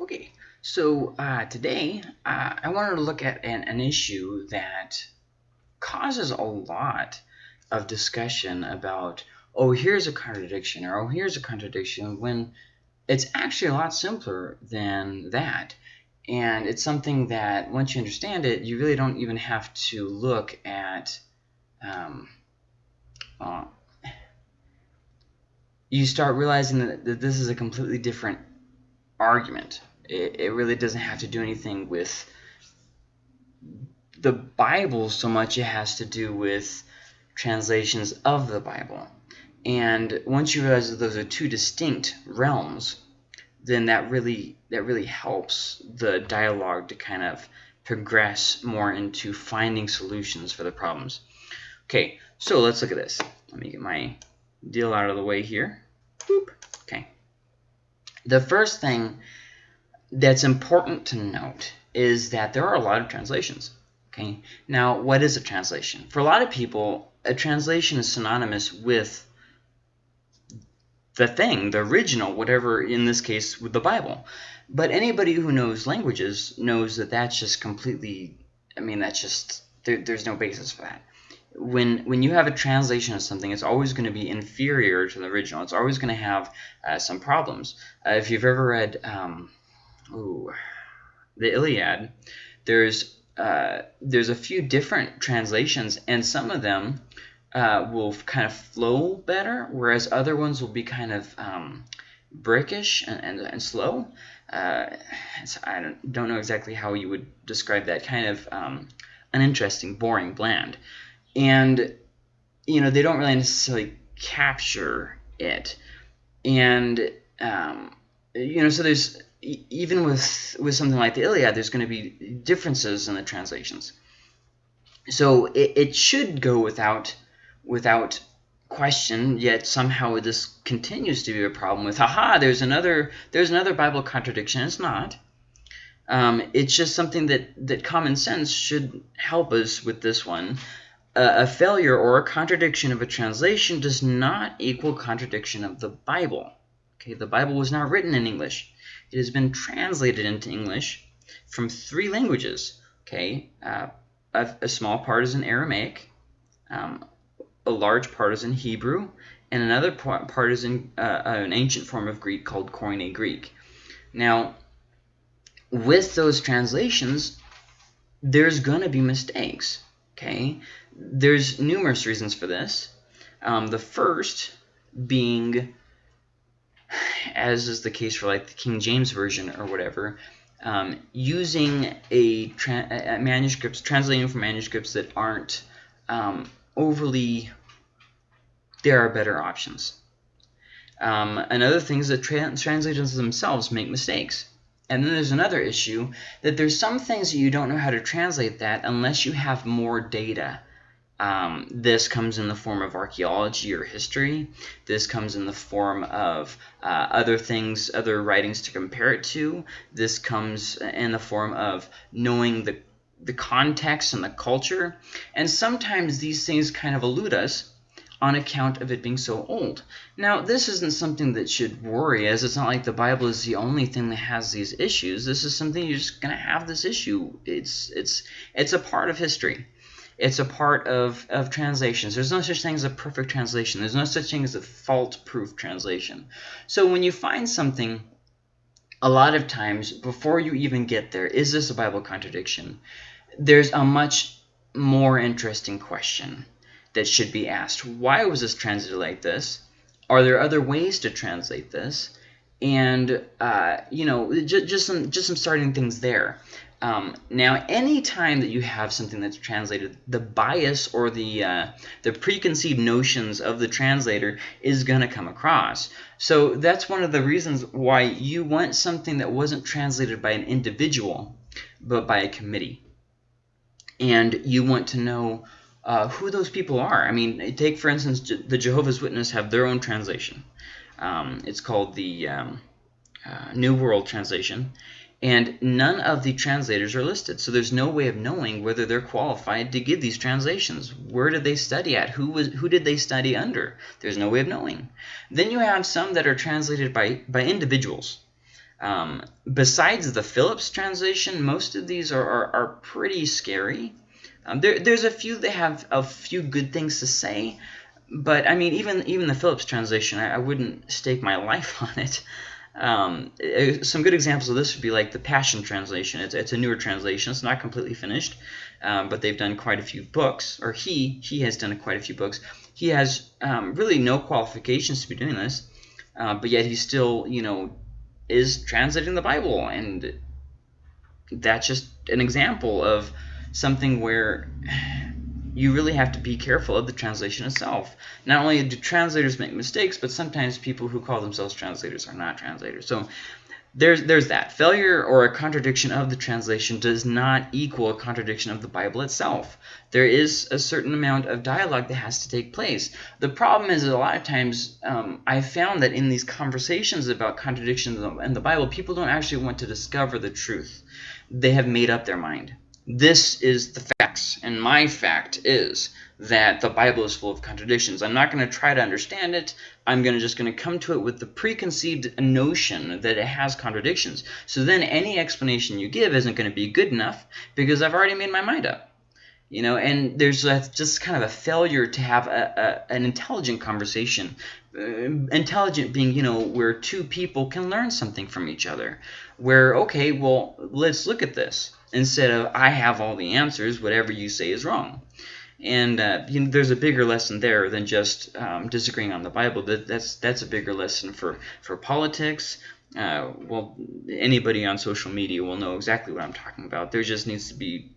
Okay, so uh, today uh, I wanted to look at an, an issue that causes a lot of discussion about, oh, here's a contradiction, or oh, here's a contradiction, when it's actually a lot simpler than that. And it's something that once you understand it, you really don't even have to look at. Um, uh, you start realizing that, that this is a completely different argument. It, it really doesn't have to do anything with the Bible so much it has to do with translations of the Bible. And once you realize that those are two distinct realms, then that really that really helps the dialogue to kind of progress more into finding solutions for the problems. Okay, so let's look at this. Let me get my deal out of the way here. Boop. Okay. The first thing that's important to note is that there are a lot of translations. Okay. Now, what is a translation? For a lot of people, a translation is synonymous with the thing, the original, whatever, in this case, with the Bible. But anybody who knows languages knows that that's just completely, I mean, that's just, there, there's no basis for that. When, when you have a translation of something, it's always going to be inferior to the original. It's always going to have uh, some problems. Uh, if you've ever read um, ooh, the Iliad, there's uh, there's a few different translations, and some of them uh, will kind of flow better, whereas other ones will be kind of um, brickish and, and, and slow. Uh, I don't, don't know exactly how you would describe that kind of um, uninteresting, boring, bland. And, you know, they don't really necessarily capture it. And, um, you know, so there's even with with something like the Iliad, there's going to be differences in the translations. So it, it should go without without question, yet somehow this continues to be a problem with, haha, there's another there's another Bible contradiction. It's not. Um, it's just something that, that common sense should help us with this one. Uh, a failure or a contradiction of a translation does not equal contradiction of the Bible. Okay, the Bible was not written in English. It has been translated into English from three languages. Okay, uh, a, a, small part is in Aramaic, um, a large part is in Hebrew, and another part is in uh, an ancient form of Greek called Koine Greek. Now, with those translations, there's going to be mistakes. Okay, there's numerous reasons for this. Um, the first being as is the case for like the King James Version or whatever, um, using a, tra a, manuscripts, translating from manuscripts that aren't um, overly, there are better options. Um, another thing is that tra translators themselves make mistakes. And then there's another issue that there's some things that you don't know how to translate that unless you have more data um, this comes in the form of archaeology or history. This comes in the form of uh, other things, other writings to compare it to. This comes in the form of knowing the, the context and the culture. And sometimes these things kind of elude us on account of it being so old. Now, this isn't something that should worry as it's not like the Bible is the only thing that has these issues. This is something you're just going to have this issue. It's, it's, it's a part of history. It's a part of, of translations. There's no such thing as a perfect translation. There's no such thing as a fault-proof translation. So when you find something, a lot of times, before you even get there, is this a Bible contradiction? There's a much more interesting question that should be asked. Why was this translated like this? Are there other ways to translate this? And, uh, you know, just, just, some, just some starting things there. Um, now, anytime that you have something that's translated, the bias or the uh, the preconceived notions of the translator is going to come across. So that's one of the reasons why you want something that wasn't translated by an individual, but by a committee. And you want to know uh, who those people are. I mean, take, for instance, the Jehovah's Witness have their own translation. Um, it's called the um, uh, New World Translation and none of the translators are listed. So there's no way of knowing whether they're qualified to give these translations. Where did they study at? Who was who did they study under? There's no way of knowing. Then you have some that are translated by by individuals. Um, besides the Phillips translation, most of these are, are, are pretty scary. Um, there, there's a few that have a few good things to say, but I mean, even even the Phillips translation, I, I wouldn't stake my life on it. Um, some good examples of this would be like the Passion Translation. It's, it's a newer translation. It's not completely finished, um, but they've done quite a few books, or he he has done quite a few books. He has um, really no qualifications to be doing this, uh, but yet he still, you know, is translating the Bible, and that's just an example of something where you really have to be careful of the translation itself. Not only do translators make mistakes, but sometimes people who call themselves translators are not translators. So there's there's that. Failure or a contradiction of the translation does not equal a contradiction of the Bible itself. There is a certain amount of dialogue that has to take place. The problem is a lot of times um, I've found that in these conversations about contradictions in the Bible, people don't actually want to discover the truth. They have made up their mind this is the facts, and my fact is that the Bible is full of contradictions. I'm not going to try to understand it. I'm going to just going to come to it with the preconceived notion that it has contradictions. So then any explanation you give isn't going to be good enough because I've already made my mind up. You know, and there's a, just kind of a failure to have a, a, an intelligent conversation. Uh, intelligent being, you know, where two people can learn something from each other. Where, okay, well, let's look at this instead of I have all the answers, whatever you say is wrong. And uh, you know, there's a bigger lesson there than just um, disagreeing on the Bible. That, that's that's a bigger lesson for for politics. Uh, well, anybody on social media will know exactly what I'm talking about. There just needs to be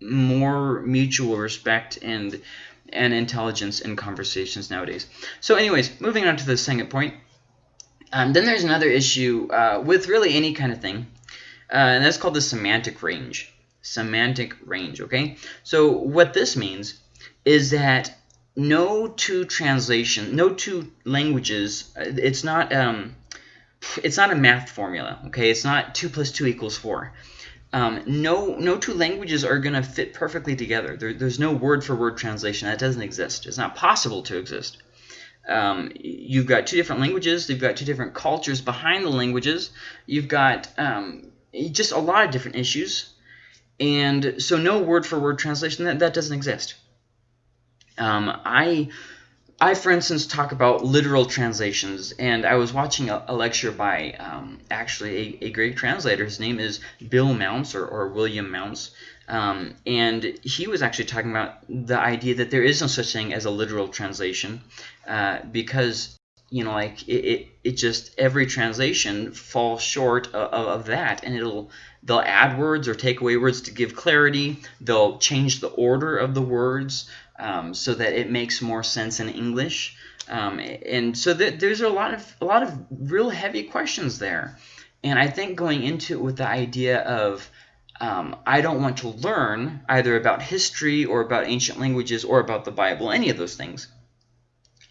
more mutual respect and and intelligence in conversations nowadays. So, anyways, moving on to the second point. Um, then there's another issue uh, with really any kind of thing uh, and that's called the semantic range. Semantic range, okay? So what this means is that no two translation, no two languages, uh, it's not um, it's not a math formula, okay? It's not 2 plus 2 equals 4. Um, no, no two languages are going to fit perfectly together. There, there's no word-for-word -word translation. That doesn't exist. It's not possible to exist. Um, you've got two different languages. You've got two different cultures behind the languages. You've got um, just a lot of different issues. And so no word-for-word -word translation, that, that doesn't exist. Um, I, I, for instance, talk about literal translations, and I was watching a, a lecture by um, actually a, a, great translator. His name is Bill Mounce or, or William Mounce. Um, and he was actually talking about the idea that there is no such thing as a literal translation uh, because you know, like it, it, it just every translation falls short of, of, that, and it'll they'll add words or take away words to give clarity. They'll change the order of the words um, so that it makes more sense in English. Um, and so th there's a lot of a lot of real heavy questions there. And I think going into it with the idea of um, I don't want to learn either about history or about ancient languages or about the Bible, any of those things.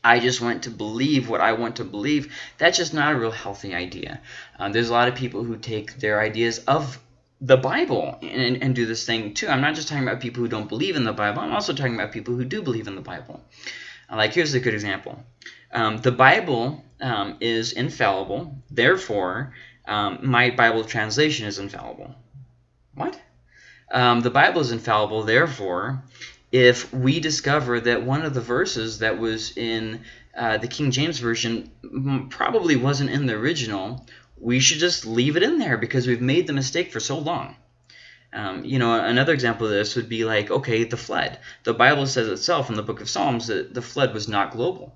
I just want to believe what I want to believe. That's just not a real healthy idea. Um, there's a lot of people who take their ideas of the Bible and, and do this thing too. I'm not just talking about people who don't believe in the Bible. I'm also talking about people who do believe in the Bible. Uh, like, here's a good example. Um, the Bible um, is infallible. Therefore, um, my Bible translation is infallible. What? Um, the Bible is infallible. Therefore, if we discover that one of the verses that was in uh, the King James Version probably wasn't in the original, we should just leave it in there because we've made the mistake for so long. Um, you know, another example of this would be like, okay, the flood. The Bible says itself in the book of Psalms that the flood was not global.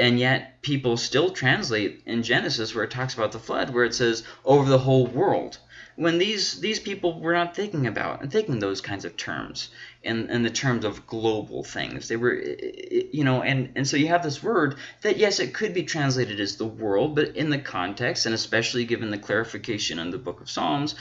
And yet people still translate in Genesis where it talks about the flood, where it says over the whole world when these these people were not thinking about and thinking those kinds of terms in in the terms of global things. They were you know and and so you have this word that yes it could be translated as the world but in the context and especially given the clarification in the book of psalms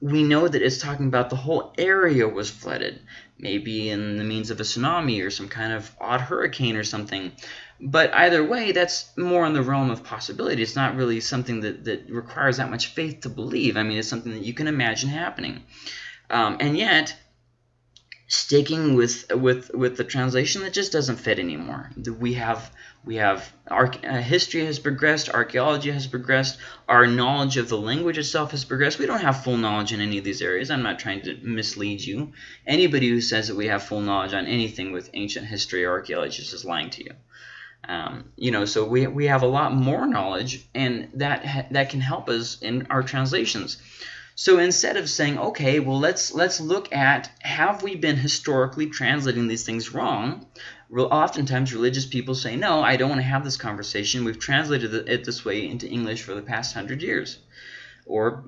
we know that it's talking about the whole area was flooded maybe in the means of a tsunami or some kind of odd hurricane or something but either way, that's more in the realm of possibility. It's not really something that, that requires that much faith to believe. I mean, it's something that you can imagine happening. Um, and yet, sticking with with with the translation that just doesn't fit anymore. We have we have our uh, history has progressed, archaeology has progressed, our knowledge of the language itself has progressed. We don't have full knowledge in any of these areas. I'm not trying to mislead you. Anybody who says that we have full knowledge on anything with ancient history or archaeology is just lying to you. Um, you know, so we, we have a lot more knowledge, and that that can help us in our translations. So instead of saying, okay, well let's let's look at have we been historically translating these things wrong? Oftentimes religious people say, no, I don't want to have this conversation. We've translated it this way into English for the past hundred years, or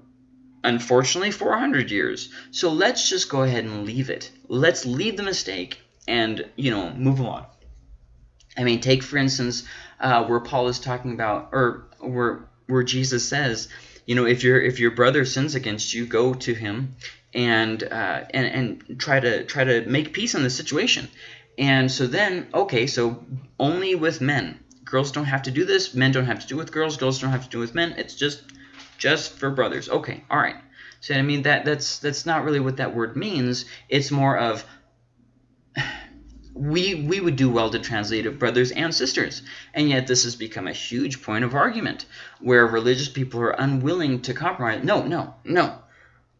unfortunately 400 years. So let's just go ahead and leave it. Let's leave the mistake and you know move on. I mean, take for instance uh, where Paul is talking about, or where where Jesus says you know, if your if your brother sins against you, go to him and uh, and and try to try to make peace in the situation. And so then, okay, so only with men. Girls don't have to do this. Men don't have to do with girls. Girls don't have to do with men. It's just just for brothers. Okay, all right. So I mean that that's that's not really what that word means. It's more of we we would do well to translate it brothers and sisters and yet this has become a huge point of argument where religious people are unwilling to compromise no no no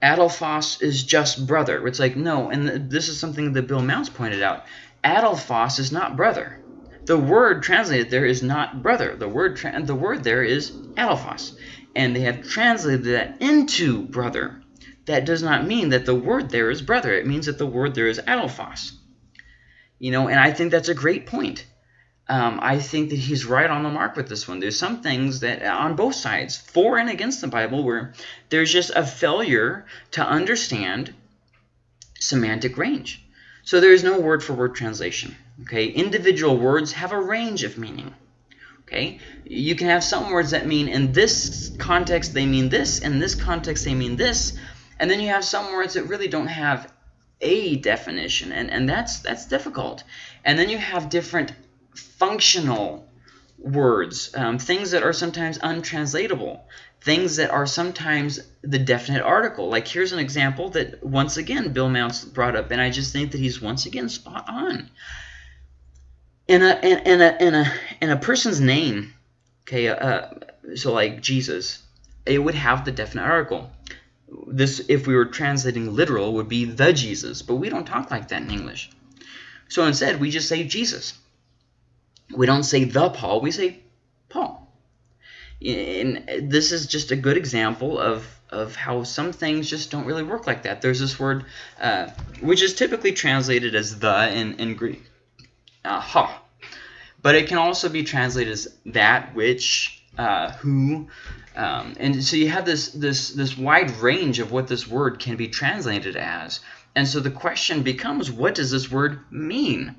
adelphos is just brother. It's like no and this is something that bill mounce pointed out. Adelphos is not brother. The word translated there is not brother. The word the word there is adelphos and they have translated that into brother. That does not mean that the word there is brother. It means that the word there is adelphos you know, and I think that's a great point. Um, I think that he's right on the mark with this one. There's some things that on both sides, for and against the Bible, where there's just a failure to understand semantic range. So there is no word for word translation. Okay, individual words have a range of meaning. Okay, you can have some words that mean in this context they mean this, in this context they mean this, and then you have some words that really don't have a definition, and, and that's, that's difficult. And then you have different functional words, um, things that are sometimes untranslatable, things that are sometimes the definite article. Like here's an example that once again Bill Mounce brought up, and I just think that he's once again spot on. In a in, in a in a in a person's name, okay, uh, so like Jesus, it would have the definite article this, if we were translating literal, would be the Jesus, but we don't talk like that in English. So instead, we just say Jesus. We don't say the Paul, we say Paul. And this is just a good example of, of how some things just don't really work like that. There's this word, uh, which is typically translated as the in, in Greek, uh, ha. But it can also be translated as that, which, uh, who, um, and so you have this, this, this wide range of what this word can be translated as. And so the question becomes, what does this word mean?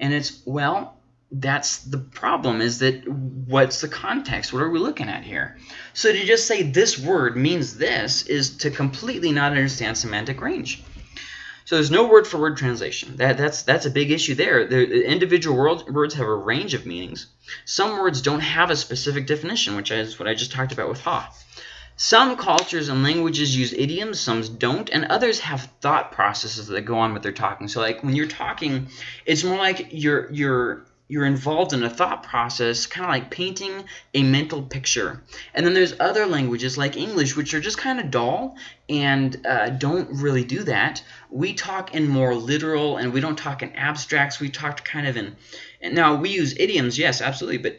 And it's, well, that's the problem is that what's the context? What are we looking at here? So to just say this word means this is to completely not understand semantic range. So there's no word for word translation. That, that's, that's a big issue there. The individual word, words have a range of meanings. Some words don't have a specific definition, which is what I just talked about with ha. Some cultures and languages use idioms, some don't, and others have thought processes that go on with their talking. So like when you're talking, it's more like you're you're you're involved in a thought process, kind of like painting a mental picture. And then there's other languages like English, which are just kind of dull and uh, don't really do that. We talk in more literal and we don't talk in abstracts. We talk kind of in, and now we use idioms, yes, absolutely. But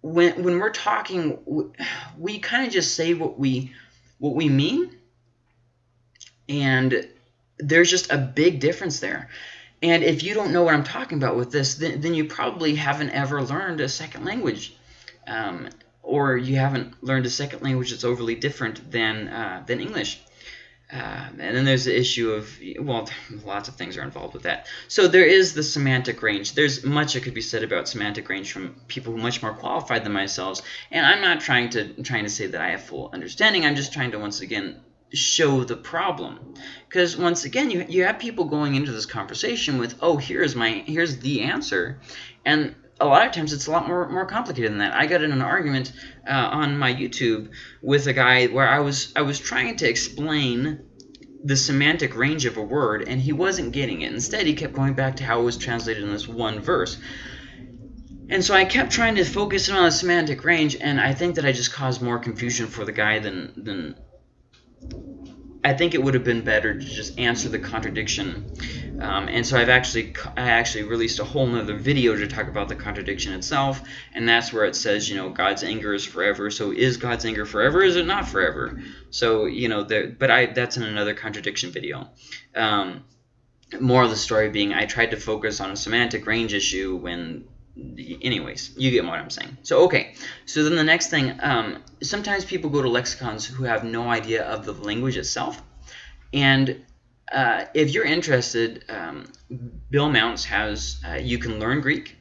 when, when we're talking, we kind of just say what we, what we mean. And there's just a big difference there. And if you don't know what I'm talking about with this, then, then you probably haven't ever learned a second language. Um, or you haven't learned a second language that's overly different than, uh, than English. Uh, and then there's the issue of, well, lots of things are involved with that. So there is the semantic range. There's much that could be said about semantic range from people much more qualified than myself. And I'm not trying to trying to say that I have full understanding. I'm just trying to once again show the problem because once again you, you have people going into this conversation with oh here's my here's the answer and a lot of times it's a lot more more complicated than that i got in an argument uh, on my youtube with a guy where i was i was trying to explain the semantic range of a word, and he wasn't getting it. Instead, he kept going back to how it was translated in this one verse. And so I kept trying to focus in on the semantic range, and I think that I just caused more confusion for the guy than than I think it would have been better to just answer the contradiction. Um, and so I've actually I actually released a whole nother video to talk about the contradiction itself, and that's where it says, you know, God's anger is forever. So is God's anger forever? Is it not forever? So you know, there, but I that's in another contradiction video. Um, more of the story being I tried to focus on a semantic range issue when anyways, you get what I'm saying. So, okay. So then the next thing, um, sometimes people go to lexicons who have no idea of the language itself. And uh, if you're interested, um, Bill Mounce has, uh, you can learn Greek,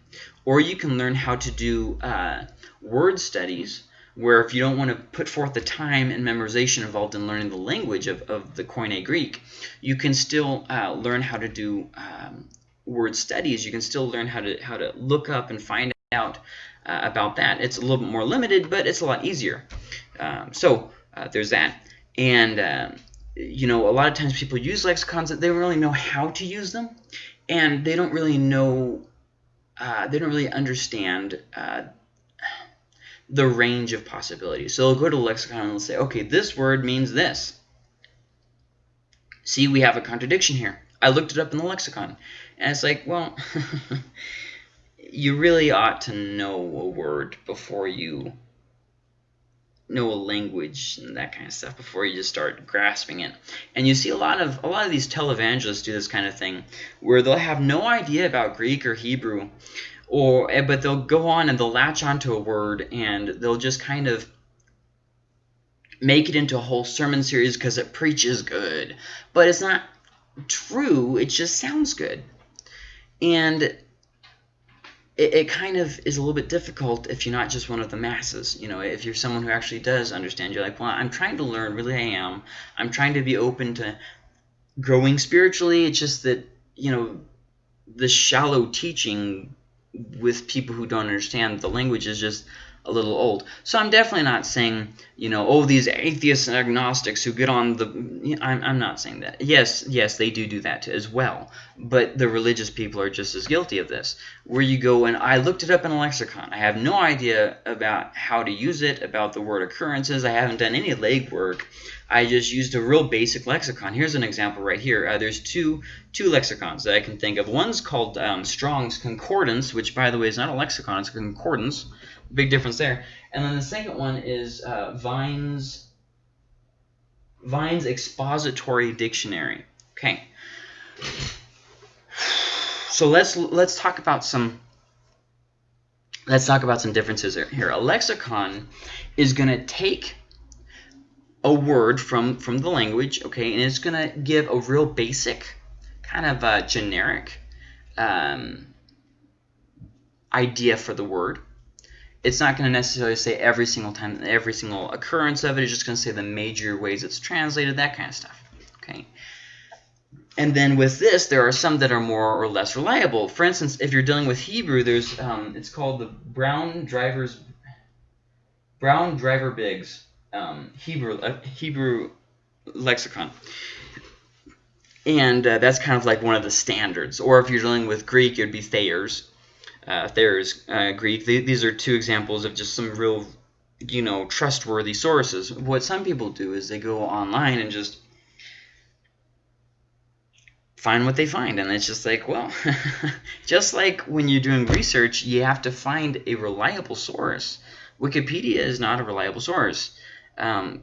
or you can learn how to do uh, word studies, where if you don't want to put forth the time and memorization involved in learning the language of, of the Koine Greek, you can still uh, learn how to do um, word studies, you can still learn how to how to look up and find out uh, about that. It's a little bit more limited, but it's a lot easier. Um, so uh, there's that. And um, you know, a lot of times people use lexicons that they don't really know how to use them, and they don't really know, uh, they don't really understand uh, the range of possibilities. So they'll go to lexicon and they'll say, okay, this word means this. See, we have a contradiction here. I looked it up in the lexicon. And it's like, well, you really ought to know a word before you know a language and that kind of stuff before you just start grasping it. And you see a lot of a lot of these televangelists do this kind of thing where they'll have no idea about Greek or Hebrew or eh, but they'll go on and they'll latch onto a word and they'll just kind of make it into a whole sermon series because it preaches good. But it's not true, it just sounds good. And it, it, kind of is a little bit difficult if you're not just one of the masses. You know, if you're someone who actually does understand, you're like, well, I'm trying to learn, really I am. I'm trying to be open to growing spiritually. It's just that, you know, the shallow teaching with people who don't understand the language is just a little old. So I'm definitely not saying, you know, oh, these atheists and agnostics who get on the... I'm, I'm not saying that. Yes, yes, they do do that as well. But the religious people are just as guilty of this. Where you go and I looked it up in a lexicon. I have no idea about how to use it, about the word occurrences. I haven't done any legwork. I just used a real basic lexicon. Here's an example right here. Uh, there's two two lexicons that I can think of. One's called um, Strong's Concordance, which, by the way, is not a lexicon. It's a concordance big difference there. And then the second one is uh, Vine's Vine's expository dictionary. Okay. So let's let's talk about some let's talk about some differences here. A lexicon is going to take a word from from the language, okay, and it's going to give a real basic kind of a generic um, idea for the word it's not going to necessarily say every single time, every single occurrence of it. It's just going to say the major ways it's translated, that kind of stuff. Okay. And then with this, there are some that are more or less reliable. For instance, if you're dealing with Hebrew, there's um, it's called the Brown Drivers Brown Driver Briggs um, Hebrew uh, Hebrew lexicon. And uh, that's kind of like one of the standards. Or if you're dealing with Greek, it would be Thayer's uh, Thayer's uh, Greek. these are two examples of just some real, you know, trustworthy sources. What some people do is they go online and just find what they find. And it's just like, well, just like when you're doing research, you have to find a reliable source. Wikipedia is not a reliable source um,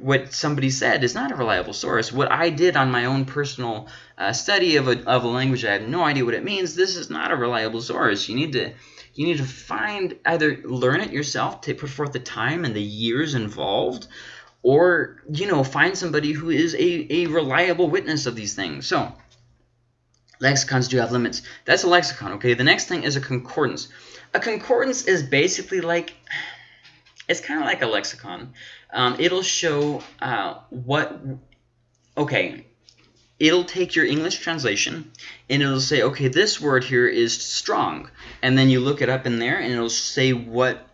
what somebody said is not a reliable source. What I did on my own personal uh, study of a, of a language I have no idea what it means, this is not a reliable source. You need to you need to find either learn it yourself to put forth the time and the years involved or you know find somebody who is a, a reliable witness of these things. So lexicons do have limits. That's a lexicon, okay? The next thing is a concordance. A concordance is basically like it's kind of like a lexicon. Um, it'll show uh, what, okay, it'll take your English translation and it'll say, okay, this word here is strong. And then you look it up in there and it'll say what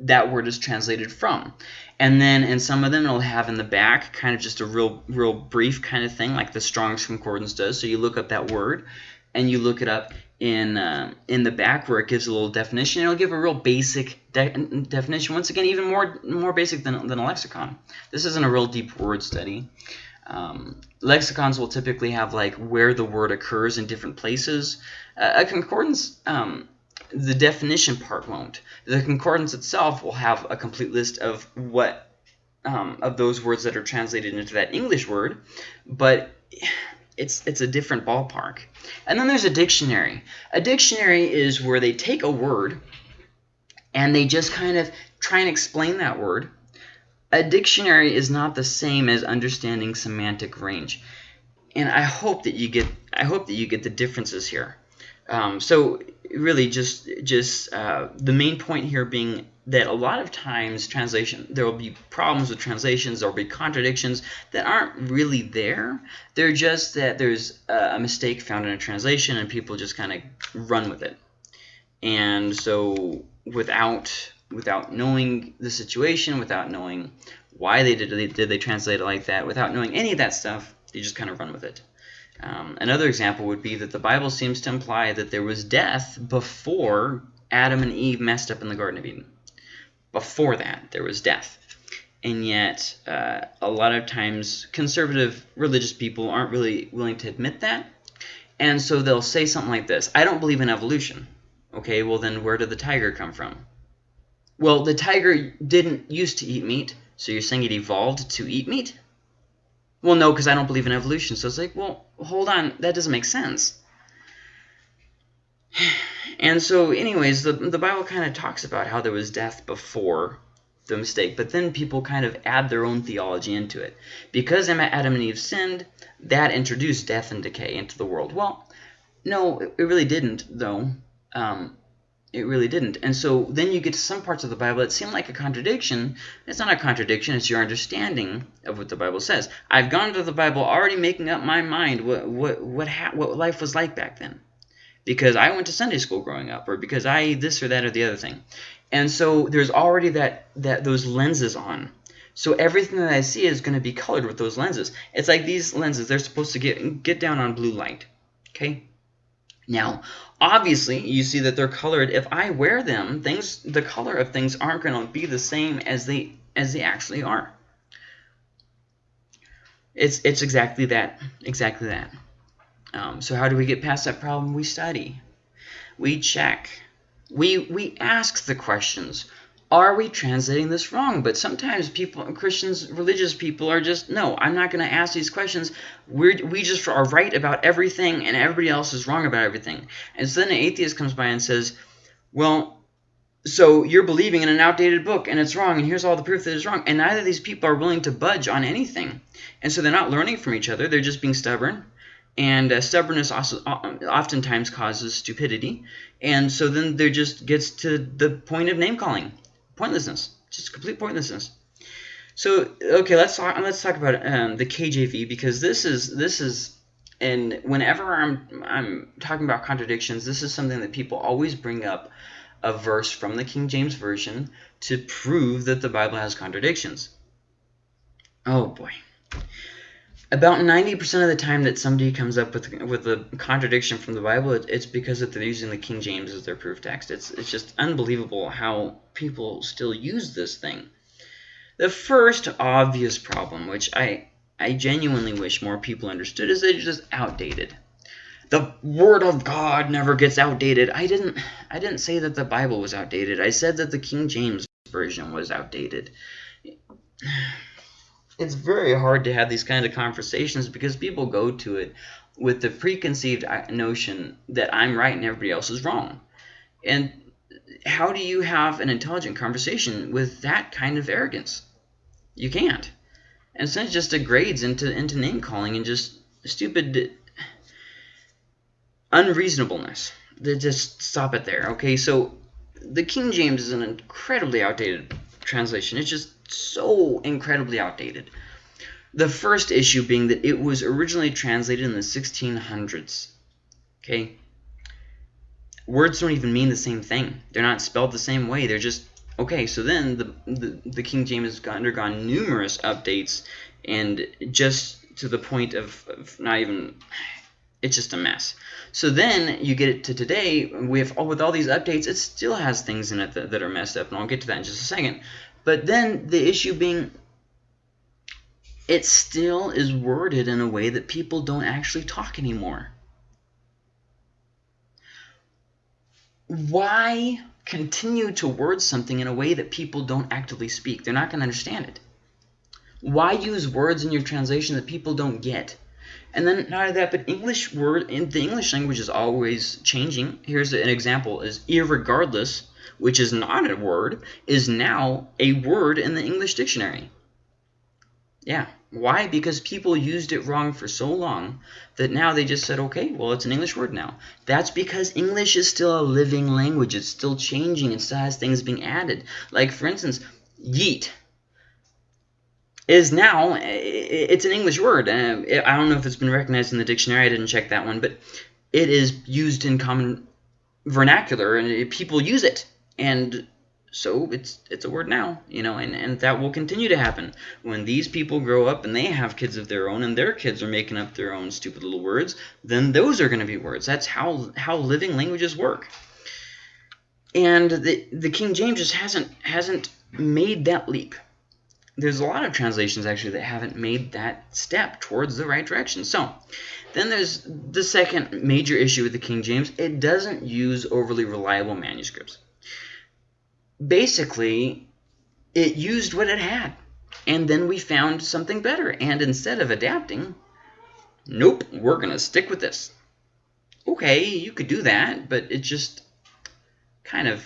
that word is translated from. And then in some of them, it'll have in the back kind of just a real, real brief kind of thing, like the Strong's Concordance does. So you look up that word, and you look it up in uh, in the back where it gives a little definition. It'll give a real basic de definition. Once again, even more more basic than, than a lexicon. This isn't a real deep word study. Um, lexicons will typically have like where the word occurs in different places. Uh, a concordance um, the definition part won't. The concordance itself will have a complete list of what um, of those words that are translated into that English word, but it's it's a different ballpark. And then there's a dictionary. A dictionary is where they take a word and they just kind of try and explain that word. A dictionary is not the same as understanding semantic range. And I hope that you get I hope that you get the differences here. Um, so really just just uh, the main point here being that a lot of times translation there will be problems with translations there will be contradictions that aren't really there. They're just that there's a mistake found in a translation and people just kind of run with it. And so without without knowing the situation without knowing why they did they, did they translate it like that without knowing any of that stuff they just kind of run with it um, another example would be that the Bible seems to imply that there was death before Adam and Eve messed up in the Garden of Eden. Before that, there was death. And yet, uh, a lot of times, conservative religious people aren't really willing to admit that. And so they'll say something like this, I don't believe in evolution. Okay, well then where did the tiger come from? Well, the tiger didn't used to eat meat, so you're saying it evolved to eat meat? Well, no, because I don't believe in evolution. So it's like, well, hold on, that doesn't make sense. And so, anyways, the, the Bible kind of talks about how there was death before the mistake, but then people kind of add their own theology into it. Because Adam and Eve sinned, that introduced death and decay into the world. Well, no, it really didn't, though. Um, it really didn't. And so then you get to some parts of the Bible that seem like a contradiction. It's not a contradiction. It's your understanding of what the Bible says. I've gone to the Bible already making up my mind what what what, what life was like back then. Because I went to Sunday school growing up or because I this or that or the other thing. And so there's already that that those lenses on. So everything that I see is going to be colored with those lenses. It's like these lenses, they're supposed to get get down on blue light. Okay? Now, obviously, you see that they're colored. If I wear them, things the color of things aren't going to be the same as they as they actually are. It's it's exactly that, exactly that. Um, so how do we get past that problem? We study, we check, we we ask the questions are we translating this wrong? But sometimes people, Christians, religious people are just, no, I'm not going to ask these questions. We're, we just are right about everything and everybody else is wrong about everything. And so then an atheist comes by and says, well, so you're believing in an outdated book and it's wrong and here's all the proof that it's wrong. And neither of these people are willing to budge on anything. And so they're not learning from each other. They're just being stubborn. And uh, stubbornness also oftentimes causes stupidity. And so then there just gets to the point of name calling pointlessness, just complete pointlessness. So okay, let's talk. Let's talk about um, the KJV because this is this is and whenever I'm I'm talking about contradictions, this is something that people always bring up a verse from the King James version to prove that the Bible has contradictions. Oh boy. About 90% of the time that somebody comes up with with a contradiction from the Bible, it, it's because that they're using the King James as their proof text. It's, it's just unbelievable how people still use this thing. The first obvious problem, which I, I genuinely wish more people understood, is that it's just outdated. The Word of God never gets outdated. I didn't, I didn't say that the Bible was outdated. I said that the King James Version was outdated it's very hard to have these kind of conversations because people go to it with the preconceived uh, notion that I'm right and everybody else is wrong. And how do you have an intelligent conversation with that kind of arrogance? You can't. And so it just degrades into, into name calling and just stupid unreasonableness. Just stop it there. Okay, so the King James is an incredibly outdated translation. It's just so incredibly outdated. The first issue being that it was originally translated in the 1600s. Okay? Words don't even mean the same thing. They're not spelled the same way. They're just Okay, so then the, the, the King James has undergone numerous updates and just to the point of, of not even it's just a mess. So then you get it to today with all, with all these updates, it still has things in it that, that are messed up, and I'll get to that in just a second. But then the issue being it still is worded in a way that people don't actually talk anymore. Why continue to word something in a way that people don't actively speak? They're not going to understand it. Why use words in your translation that people don't get? And then not only that, but English word in the English language is always changing. Here's an example: is irregardless, which is not a word, is now a word in the English dictionary. Yeah. Why? Because people used it wrong for so long that now they just said, okay, well, it's an English word now. That's because English is still a living language. It's still changing. It still has things being added. Like, for instance, yeet is now, it's an English word. Uh, I don't know if it's been recognized in the dictionary. I didn't check that one. But it is used in common vernacular, and people use it. And so it's it's a word now, you know, and, and that will continue to happen. When these people grow up and they have kids of their own and their kids are making up their own stupid little words, then those are going to be words. That's how how living languages work. And the the King James just hasn't hasn't made that leap. There's a lot of translations actually that haven't made that step towards the right direction. So, then there's the second major issue with the King James. It doesn't use overly reliable manuscripts basically it used what it had. And then we found something better. And instead of adapting, nope, we're going to stick with this. Okay, you could do that, but it just kind of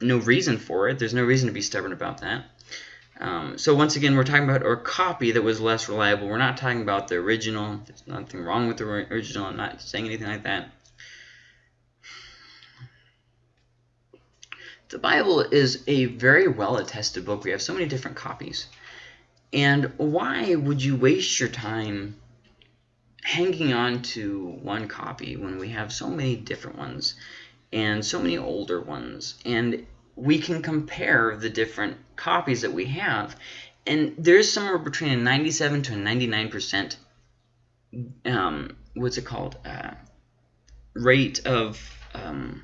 no reason for it. There's no reason to be stubborn about that. Um, so once again, we're talking about a copy that was less reliable. We're not talking about the original. There's nothing wrong with the original. I'm not saying anything like that. The Bible is a very well attested book. We have so many different copies. And why would you waste your time hanging on to one copy when we have so many different ones and so many older ones? And we can compare the different copies that we have. And there's somewhere between a 97 to a 99% um, what's it called? Uh, rate of um,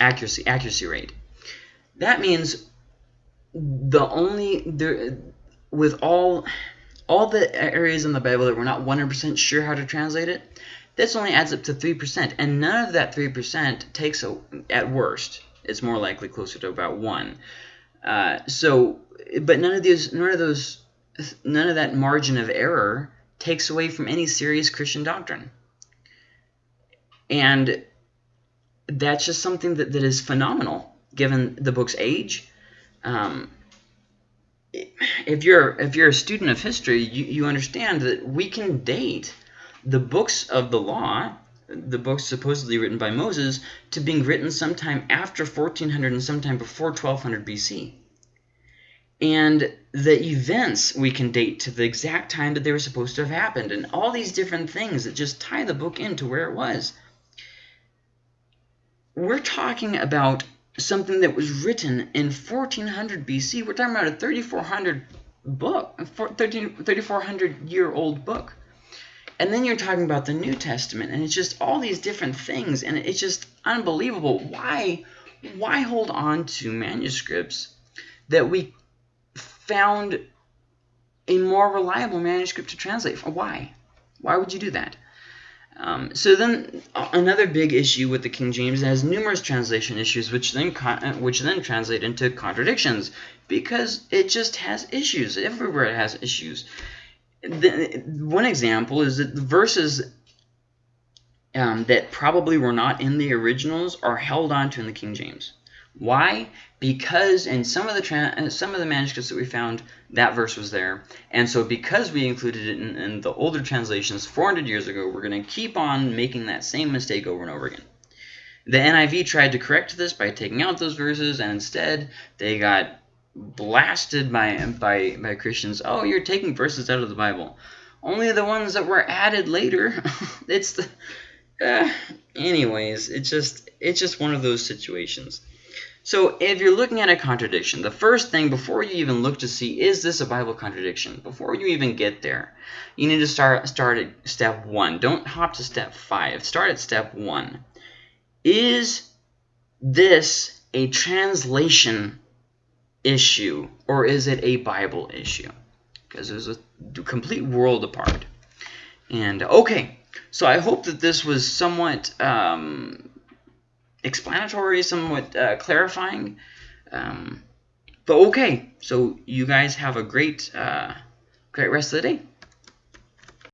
accuracy accuracy rate. That means the only there with all all the areas in the Bible that we're not 100% sure how to translate it, this only adds up to 3%. And none of that 3% takes, a, at worst, it's more likely closer to about 1. Uh, so, but none of these, none of those, none of that margin of error takes away from any serious Christian doctrine. And that's just something that, that is phenomenal given the book's age. Um, if you're if you're a student of history, you, you understand that we can date the books of the law, the books supposedly written by Moses, to being written sometime after 1400 and sometime before 1200 BC. And the events we can date to the exact time that they were supposed to have happened, and all these different things that just tie the book into where it was we're talking about something that was written in 1400 BC. We're talking about a 3400 book, a 3400 year old book. And then you're talking about the New Testament, and it's just all these different things, and it's just unbelievable. Why, why hold on to manuscripts that we found a more reliable manuscript to translate? Why? Why would you do that? Um, so then uh, another big issue with the King James has numerous translation issues, which then uh, which then translate into contradictions because it just has issues. Everywhere it has issues. The, one example is that the verses um, that probably were not in the originals are held onto in the King James. Why? Because in some of the some of the manuscripts that we found, that verse was there. And so because we included it in, in the older translations 400 years ago, we're going to keep on making that same mistake over and over again. The NIV tried to correct this by taking out those verses, and instead they got blasted by, by, by Christians. Oh, you're taking verses out of the Bible. Only the ones that were added later. it's the... Uh, anyways, it's just it's just one of those situations. So if you're looking at a contradiction, the first thing before you even look to see is this a Bible contradiction, before you even get there, you need to start start at step one. Don't hop to step five. Start at step one. Is this a translation issue or is it a Bible issue? Because there's a complete world apart. And okay, so I hope that this was somewhat um, explanatory, somewhat uh, clarifying. Um, but okay, so you guys have a great, uh, great rest of the day.